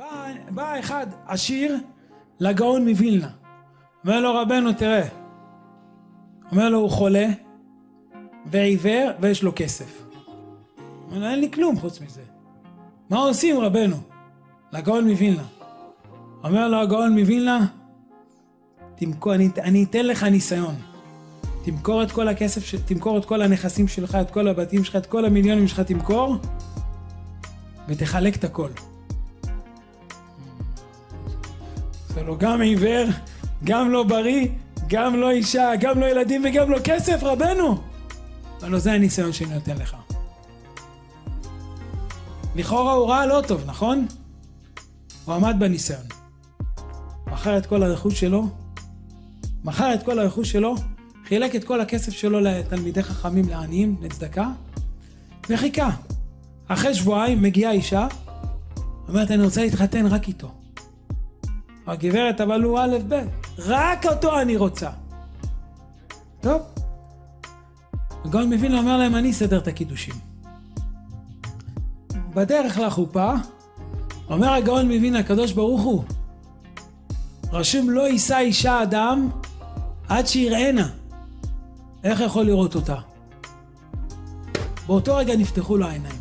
בא, בא אחד עשיר לגאון מווילנה. אומר לו רבנו תראה. אומר לו הוא חולה ועיוור ויש לו כסף. אומר לו אין לי כלום חוץ מזה. מה עושים רבנו? לגאון מווילנה. אומר לו הגאון מווילנה תמכור, אני, אני אתן לך ניסיון. תמכור את כל הכסף, תמכור את כל הנכסים שלך, את כל הבתים שלך, את כל המיליונים שלך תמכור ותחלק את הכל. זה לא גם עיוור, גם לא בריא, גם לא אישה, גם לא ילדים וגם לא כסף, רבנו. אבל זה הניסיון שאני נותן לך. לכאורה הוא ראה לא טוב, נכון? הוא עמד בניסיון. מכר את כל הרכוש שלו, מכר את כל הרכוש שלו, חילק את כל הכסף שלו לתלמידי חכמים לעניים, לצדקה, וחיכה. אחרי שבועיים מגיעה אישה, אומרת אני רוצה להתחתן רק איתו. הגברת אבל הוא א' ב', רק אותו אני רוצה. טוב. הגאון מבין אומר להם אני אסדר את הקידושים. בדרך לחופה, אומר הגאון מבין הקדוש ברוך הוא, רשום לא יישא אישה אדם עד שיראנה. איך יכול לראות אותה? באותו רגע נפתחו לו העיניים.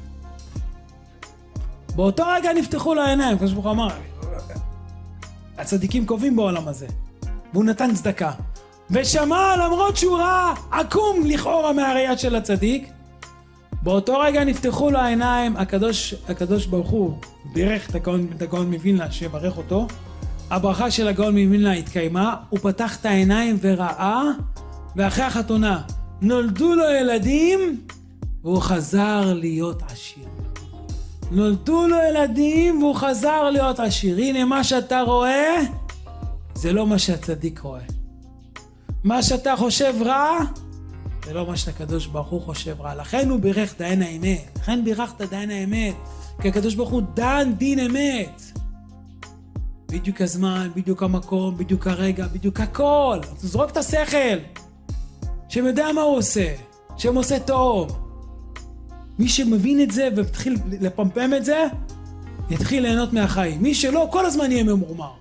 באותו רגע נפתחו לו העיניים, כמו שהוא אמר, הצדיקים קובעים בעולם הזה. והוא נתן צדקה. ושמע למרות שהוא ראה עקום לכאורה מהראייה של הצדיק, באותו רגע נפתחו לו העיניים, הקדוש, הקדוש ברוך הוא בירך את הגאון מווילנה שיברך אותו, הברכה של הגאון מווילנה התקיימה, הוא פתח את העיניים וראה, ואחרי החתונה נולדו לו ילדים, והוא חזר להיות עשיר. נולדו לו ילדים והוא חזר להיות עשיר. הנה מה שאתה רואה, זה לא מה שהצדיק רואה. מה שאתה חושב רע, זה לא מה שהקדוש ברוך הוא חושב רע. לכן הוא בירך דיין האמת. לכן בירכת דיין האמת. כי הקדוש ברוך הוא דן דין אמת. בדיוק הזמן, בדיוק המקום, בדיוק הרגע, בדיוק הכל. זרוק את השכל. שם יודע מה הוא עושה. שם עושה טוב. מי שמבין את זה ומתחיל לפמפם את זה, יתחיל ליהנות מהחיים. מי שלא, כל הזמן יהיה ממורמר.